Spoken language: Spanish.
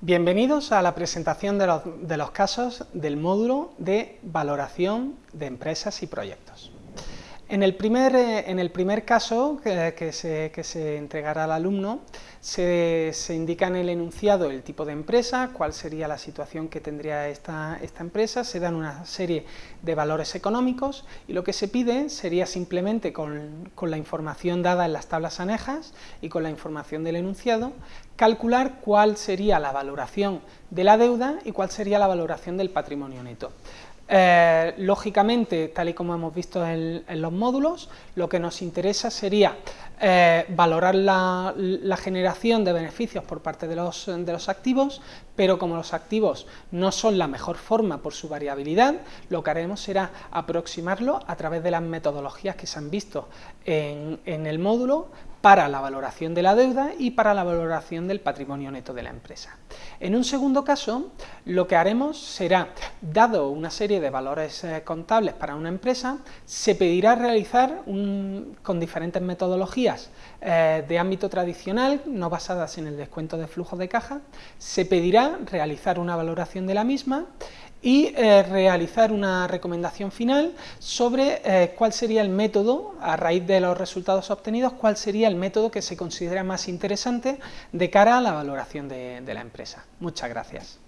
Bienvenidos a la presentación de los, casos del módulo de valoración de empresas y proyectos. En el primer, eh, en el primer caso que, se, que, se, entregará al alumno, se, se, indica en el enunciado el tipo de empresa, cuál sería la situación que tendría esta, esta, empresa, se dan una serie de valores económicos y lo que se pide sería simplemente con, con la información dada en las tablas anejas y con la información del enunciado, calcular cuál sería la valoración de la deuda y cuál sería la valoración del patrimonio neto. Eh, lógicamente, tal y como hemos visto en, los módulos, lo que nos interesa sería eh, valorar la, la, generación de beneficios por parte de los, de los activos, pero como los activos no son la mejor forma por su variabilidad, lo que haremos será aproximarlo a través de las metodologías que se han visto en, en el módulo para la valoración de la deuda y para la valoración del patrimonio neto de la empresa. En un segundo caso, lo que haremos será, dado una serie de valores eh, contables para una empresa, se pedirá realizar con diferentes metodologías eh, de ámbito tradicional, no basadas en el descuento de flujo de caja, se pedirá realizar una valoración de la misma y eh, realizar una recomendación final sobre eh, cuál sería el método, a raíz de los resultados obtenidos, cuál sería el método que se considera más interesante de cara a la valoración de, de la empresa. Muchas gracias.